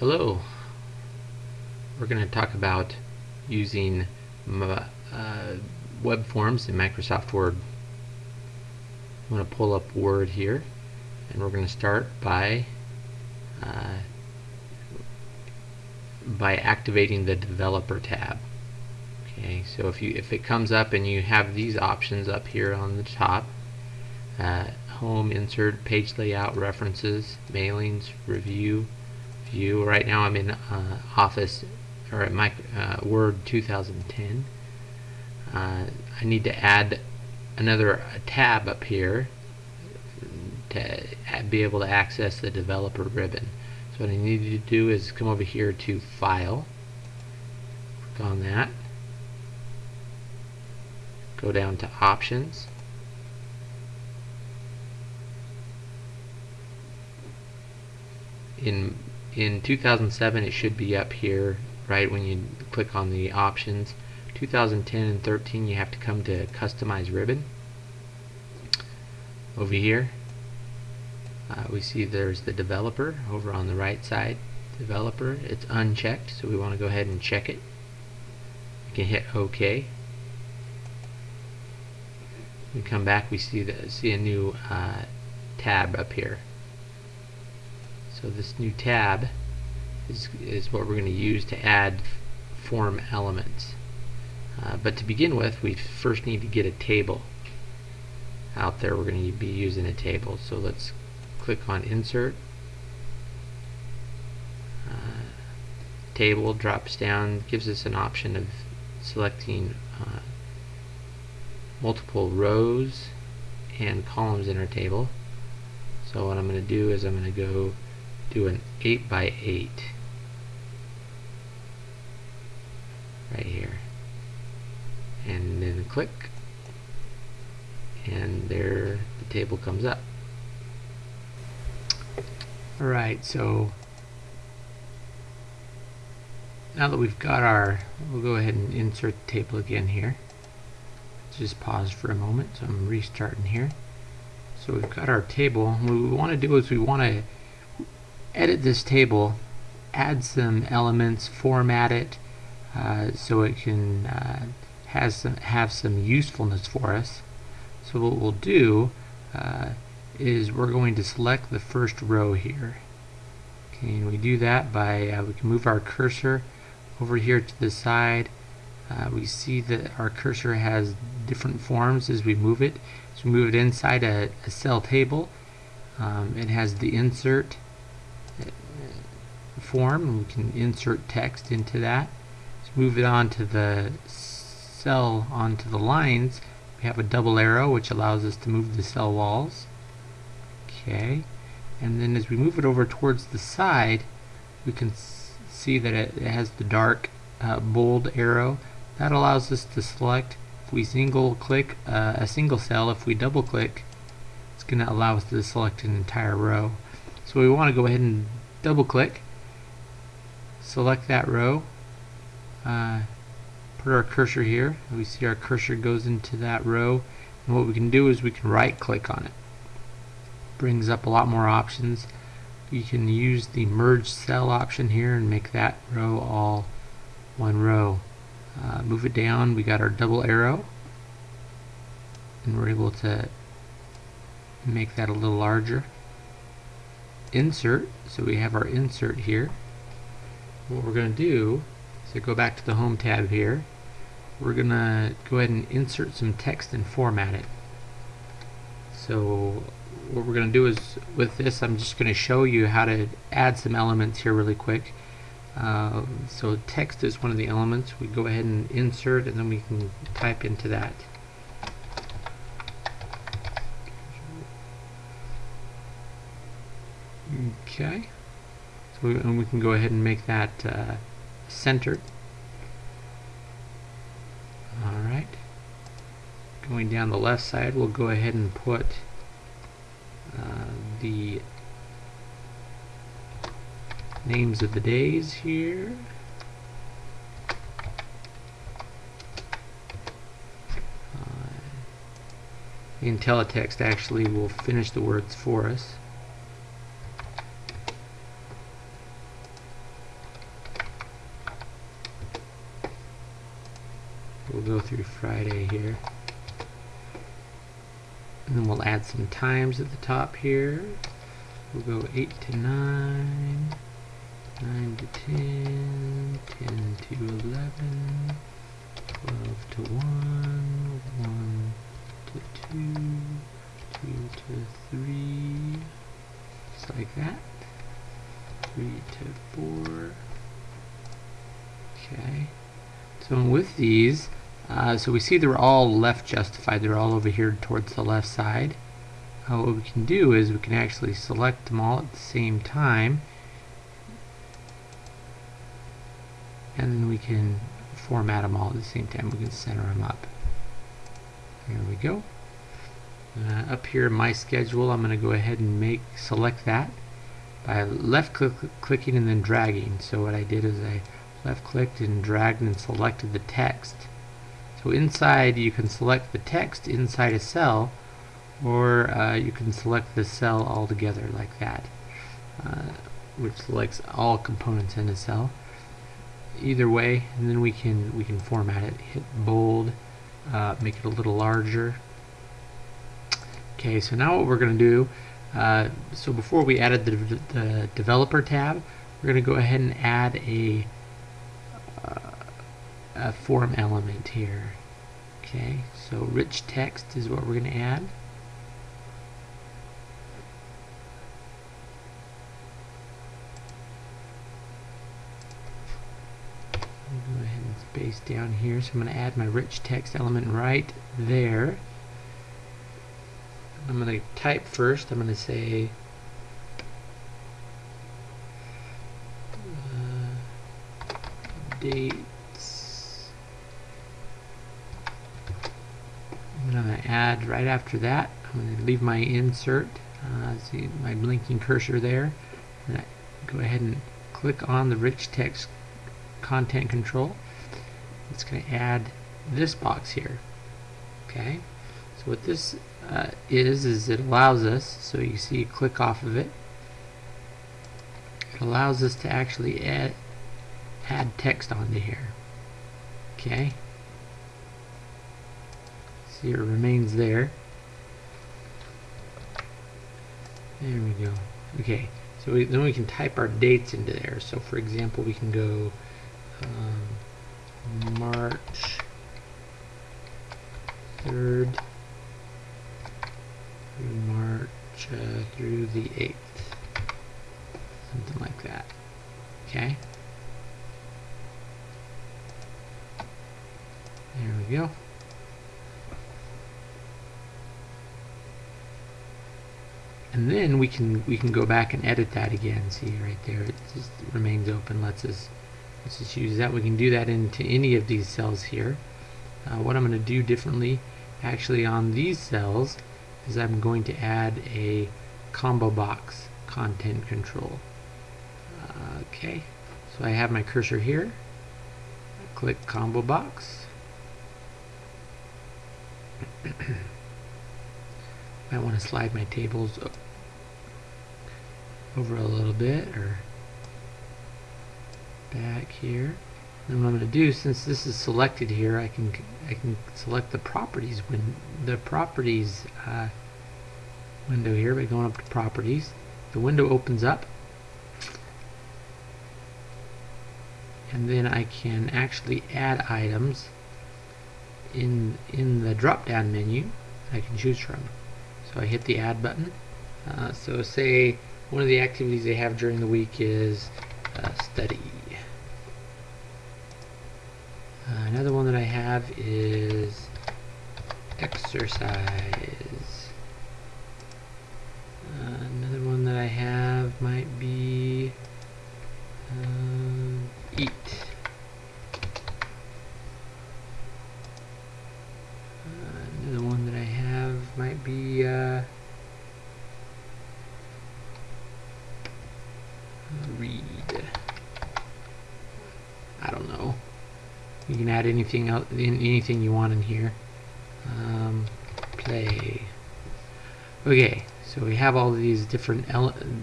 Hello. We're going to talk about using uh, web forms in Microsoft Word. I'm going to pull up Word here and we're going to start by uh, by activating the developer tab. Okay, so if you if it comes up and you have these options up here on the top, uh, home, insert, page layout, references, mailings, review, view. Right now I'm in uh, Office or my uh, Word 2010. Uh, I need to add another tab up here to be able to access the developer ribbon. So what I need to do is come over here to File, click on that, go down to Options, in in 2007 it should be up here right when you click on the options. 2010 and 13 you have to come to customize ribbon. Over here uh, we see there's the developer over on the right side. Developer it's unchecked so we want to go ahead and check it. We can hit OK. We come back we see the see a new uh, tab up here so this new tab is, is what we're going to use to add form elements. Uh, but to begin with, we first need to get a table out there. We're going to be using a table. So let's click on Insert. Uh, table drops down, gives us an option of selecting uh, multiple rows and columns in our table. So what I'm going to do is I'm going to go do an 8 by 8 right here. And then click. And there the table comes up. Alright so now that we've got our we'll go ahead and insert the table again here. Just pause for a moment so I'm restarting here. So we've got our table what we want to do is we want to edit this table, add some elements, format it uh, so it can uh, has some, have some usefulness for us. So what we'll do uh, is we're going to select the first row here. Okay, and we do that by uh, we can move our cursor over here to the side. Uh, we see that our cursor has different forms as we move it. So we move it inside a, a cell table. Um, it has the insert form and we can insert text into that. Let's move it on to the cell onto the lines. We have a double arrow which allows us to move the cell walls. Okay, and then as we move it over towards the side, we can see that it, it has the dark uh, bold arrow. That allows us to select. If we single click uh, a single cell, if we double click, it's going to allow us to select an entire row. So we want to go ahead and double click select that row uh, put our cursor here. We see our cursor goes into that row. And what we can do is we can right click on it. Brings up a lot more options. You can use the merge cell option here and make that row all one row. Uh, move it down. We got our double arrow. And we're able to make that a little larger. Insert. So we have our insert here what we're going to do is go back to the home tab here. We're going to go ahead and insert some text and format it. So what we're going to do is with this I'm just going to show you how to add some elements here really quick. Uh, so text is one of the elements. We go ahead and insert and then we can type into that. Okay and we can go ahead and make that uh, centered. Alright. Going down the left side, we'll go ahead and put uh, the names of the days here. Uh, IntelliText actually will finish the words for us. Go through Friday here. And then we'll add some times at the top here. We'll go 8 to 9, 9 to 10, 10 to 11, 12 to 1, 1 to 2, 2 to 3, just like that, 3 to 4, okay. So with these, uh, so we see they're all left justified, they're all over here towards the left side. Uh, what we can do is we can actually select them all at the same time and then we can format them all at the same time. We can center them up. There we go. Uh, up here in my schedule I'm going to go ahead and make select that by left click, clicking and then dragging. So what I did is I left clicked and dragged and selected the text. So inside you can select the text inside a cell or uh, you can select the cell altogether like that uh, which selects all components in a cell. Either way and then we can we can format it. Hit bold uh, make it a little larger. Okay so now what we're going to do uh, so before we added the, the developer tab we're going to go ahead and add a, a form element here okay so rich text is what we're going to add go ahead and space down here. So I'm going to add my rich text element right there. I'm going to type first. I'm going to say uh, dates. I'm add right after that. I'm going to leave my insert. Uh, see my blinking cursor there. And go ahead and click on the rich text content control. It's going to add this box here. Okay, so what this uh, is, is it allows us, so you see you click off of it, it allows us to actually add, add text onto here. Okay, see it remains there. There we go. Okay, so we, then we can type our dates into there. So for example, we can go um, March 3rd through March uh, through the 8th. Something like that. Okay. There we go. And then we can we can go back and edit that again see right there it just remains open lets us let's just use that. We can do that into any of these cells here. Uh, what I'm going to do differently actually on these cells is I'm going to add a combo box content control. Okay so I have my cursor here. I click combo box. I want to slide my tables over a little bit or back here. And what I'm going to do, since this is selected here, I can I can select the properties when the properties uh, window here by going up to properties. The window opens up, and then I can actually add items in in the drop down menu. I can choose from. So I hit the add button. Uh, so say one of the activities they have during the week is uh, study. Uh, another one that I have is exercise. Uh, another one that I have might be um, eat. Uh, another one that I have might be uh, read. I don't know. You can add anything else, anything you want in here. Um, play. Okay, so we have all these different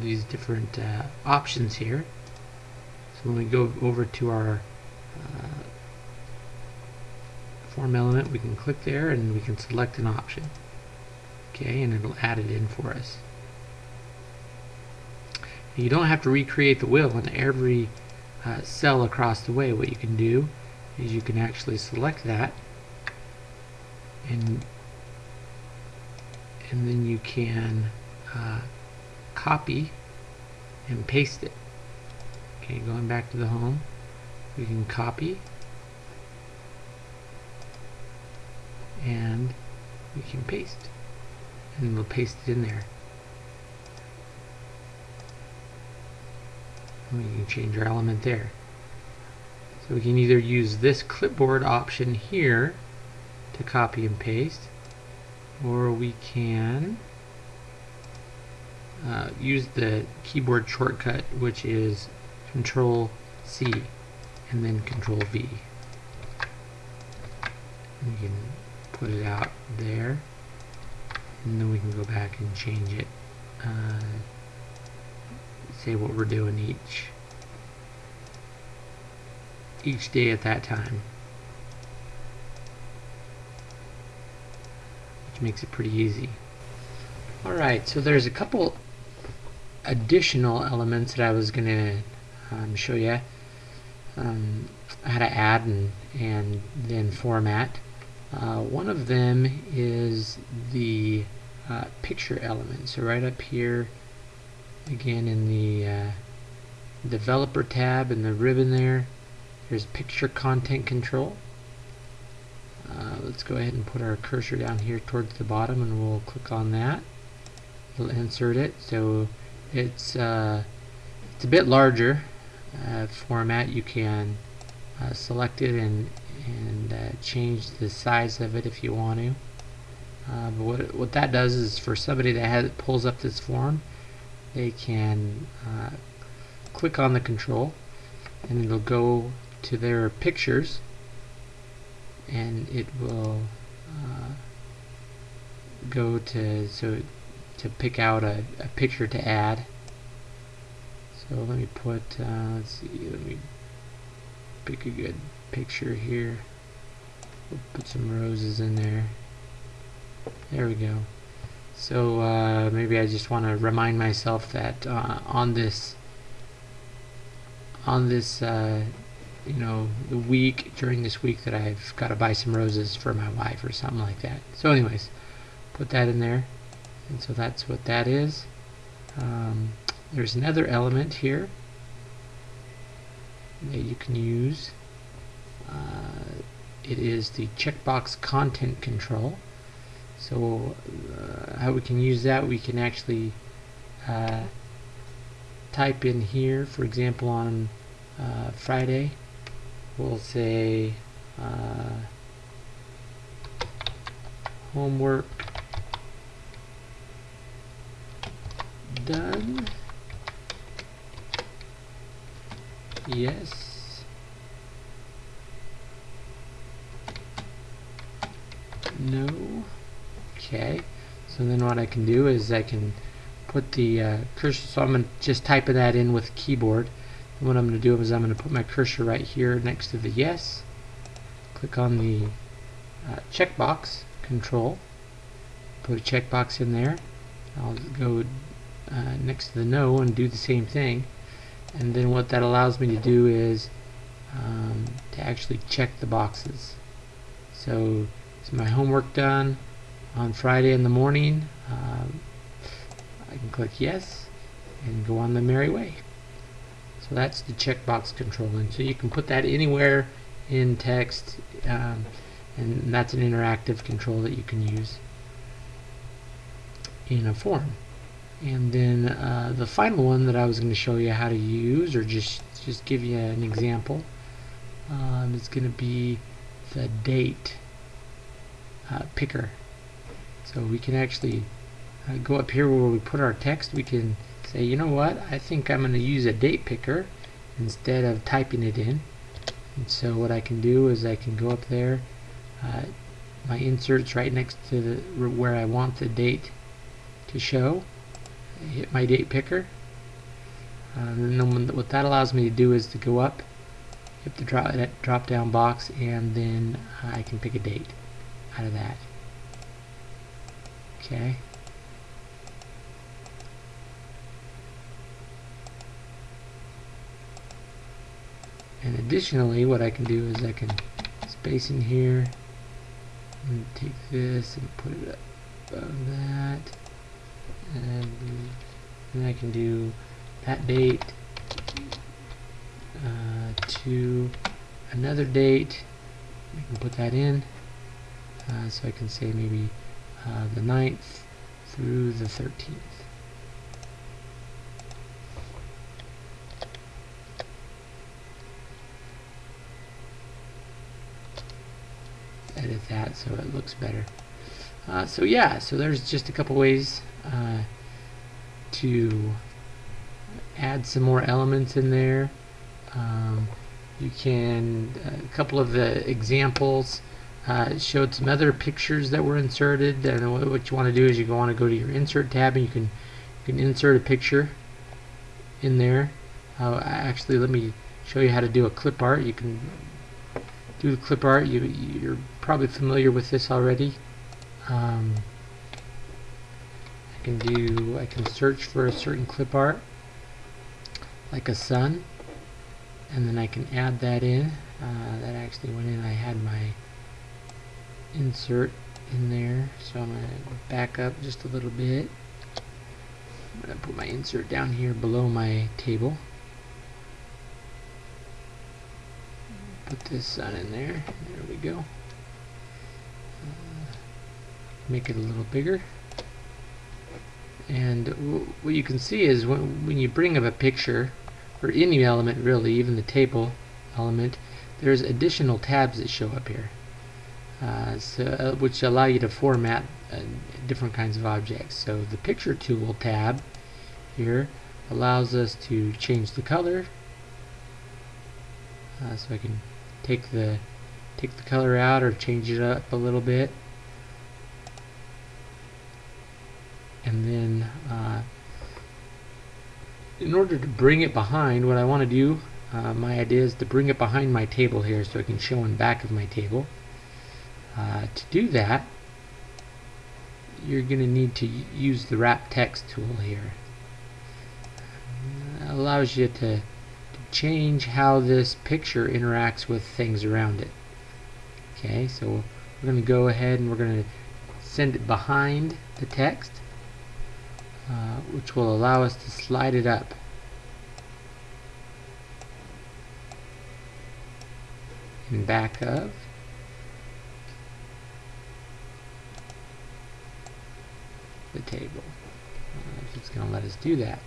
these different uh, options here. So when we go over to our uh, form element, we can click there and we can select an option. Okay, and it'll add it in for us. You don't have to recreate the wheel in every uh, cell across the way. What you can do is you can actually select that and and then you can uh, copy and paste it. Okay, going back to the home, we can copy and we can paste and we'll paste it in there. And we can change our element there. So we can either use this clipboard option here to copy and paste or we can uh, use the keyboard shortcut which is control C and then control V. We can put it out there and then we can go back and change it uh, say what we're doing each each day at that time. Which makes it pretty easy. Alright so there's a couple additional elements that I was gonna um, show you um, how to add and, and then format. Uh, one of them is the uh, picture element. So right up here, again in the uh, developer tab in the ribbon there, there's picture content control. Uh, let's go ahead and put our cursor down here towards the bottom and we'll click on that. We'll insert it. So it's, uh, it's a bit larger uh, format. You can select it and and uh, change the size of it if you want to. Uh, but what, what that does is for somebody that has, pulls up this form, they can uh, click on the control and it'll go to their pictures and it will uh, go to so to pick out a, a picture to add. So let me put, uh, let's see, let me pick a good picture here. We'll put some roses in there. There we go. So uh, maybe I just want to remind myself that uh, on this on this uh, you know the week during this week that I've got to buy some roses for my wife or something like that. So anyways, put that in there, and so that's what that is. Um, there's another element here that you can use. Uh, it is the checkbox content control. So uh, how we can use that, we can actually uh, type in here, for example on uh, Friday, we'll say uh, homework done. Yes. No. Okay. So then what I can do is I can put the uh, cursor so I'm going to just type that in with keyboard and what I'm going to do is I'm going to put my cursor right here next to the yes. Click on the uh, checkbox control. Put a checkbox in there. I'll go uh, next to the no and do the same thing. And then what that allows me to do is um, to actually check the boxes. So is my homework done on Friday in the morning? Um, I can click yes and go on the merry way so that's the checkbox control. And so you can put that anywhere in text um, and that's an interactive control that you can use in a form. And then uh, the final one that I was going to show you how to use or just just give you an example um, is going to be the date uh, picker. So we can actually uh, go up here where we put our text. We can say you know what I think I'm going to use a date picker instead of typing it in and so what I can do is I can go up there uh, my inserts right next to the, where I want the date to show hit my date picker. Uh, and then what that allows me to do is to go up hit the drop, drop down box and then I can pick a date out of that. Okay. And additionally, what I can do is I can space in here and take this and put it above that. And then I can do that date uh, to another date. I can put that in. Uh, so I can say maybe uh, the 9th through the 13th. Edit that so it looks better. Uh, so yeah, so there's just a couple ways uh, to add some more elements in there. Um, you can, a couple of the examples uh, showed some other pictures that were inserted and what you want to do is you want to go to your insert tab and you can you can insert a picture in there. Uh, actually, let me show you how to do a clip art. You can do the clip art. You, you're probably familiar with this already. Um, I can do, I can search for a certain clip art, like a sun, and then I can add that in. Uh, that actually went in. I had my insert in there, so I'm going to back up just a little bit. I'm going to put my insert down here below my table. Put this sun in there. There we go. Uh, make it a little bigger. And what you can see is when, when you bring up a picture, or any element really, even the table element, there's additional tabs that show up here. Uh, so, uh, which allow you to format uh, different kinds of objects. So the picture tool tab here allows us to change the color. Uh, so I can take the take the color out or change it up a little bit. And then uh, in order to bring it behind, what I want to do, uh, my idea is to bring it behind my table here so it can show in back of my table. Uh, to do that, you're going to need to use the wrap text tool here. It allows you to change how this picture interacts with things around it. Okay, so we're going to go ahead and we're going to send it behind the text, uh, which will allow us to slide it up. And back of the table. It's going to let us do that.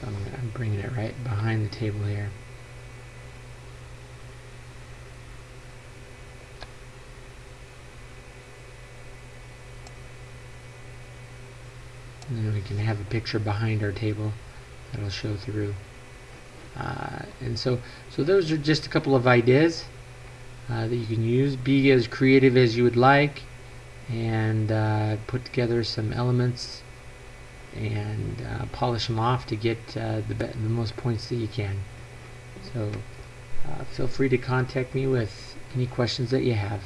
So I'm, I'm bringing it right behind the table here. And then we can have a picture behind our table that'll show through. Uh, and so so those are just a couple of ideas uh, that you can use. Be as creative as you would like and uh, put together some elements and uh, polish them off to get uh, the, the most points that you can. So uh, feel free to contact me with any questions that you have